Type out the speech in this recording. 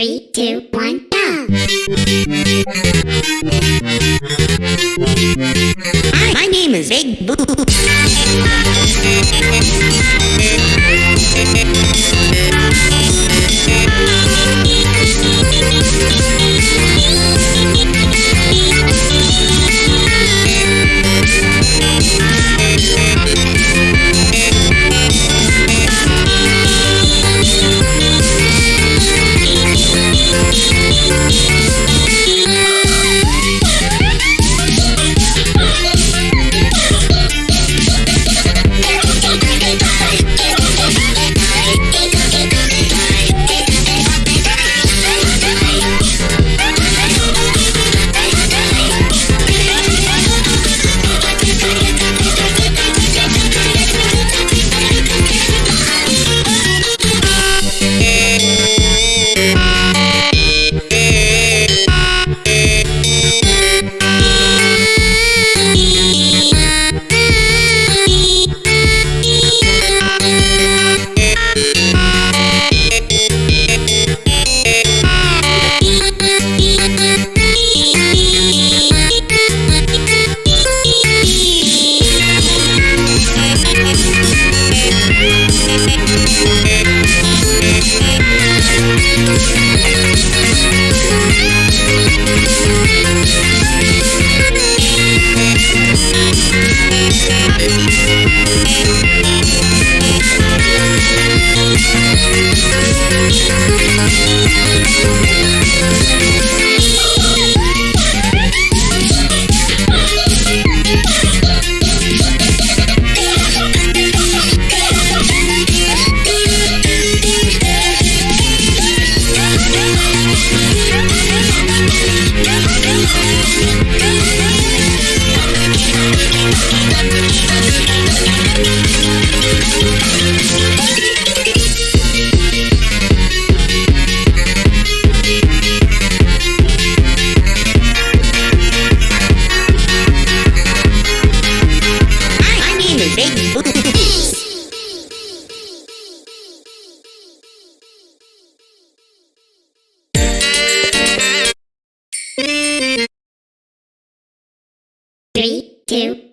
Three, two, one, go! Hi, my name is Big Boo. Three, two,